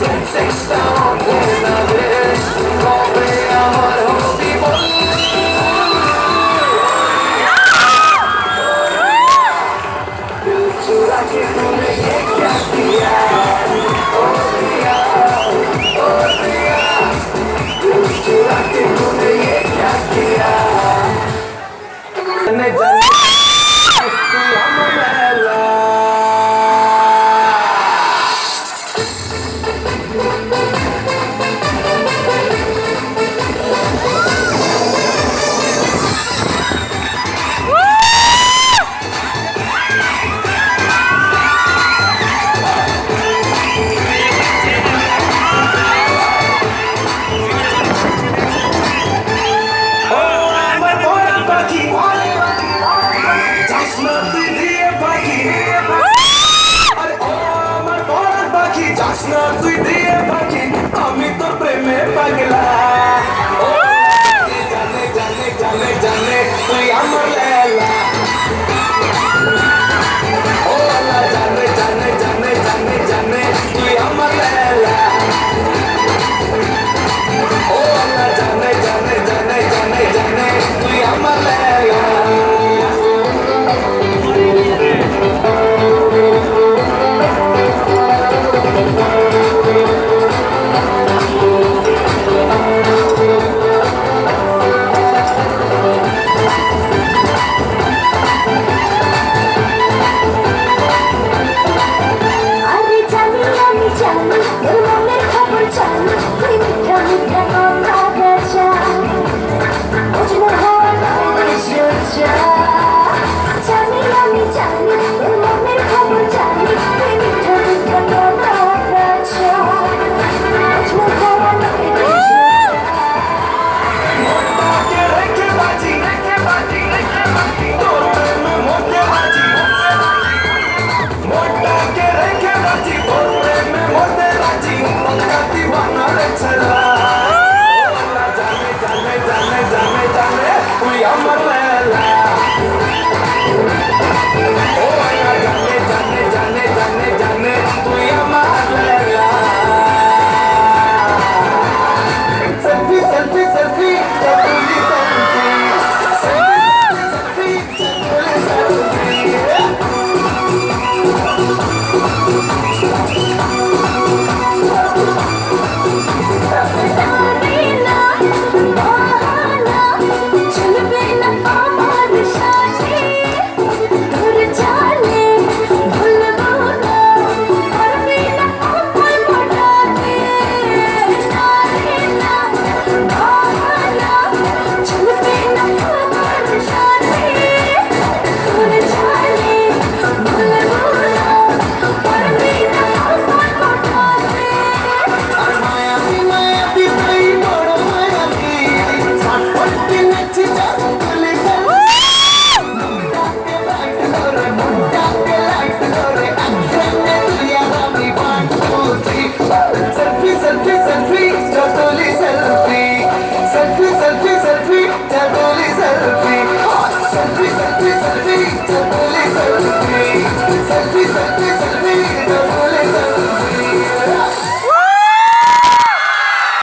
since stones. জাসনাতে দিয়ে পাখি আরে ও আমার বড় পাখি জাসনা আমি তো প্রেমে পাগলা।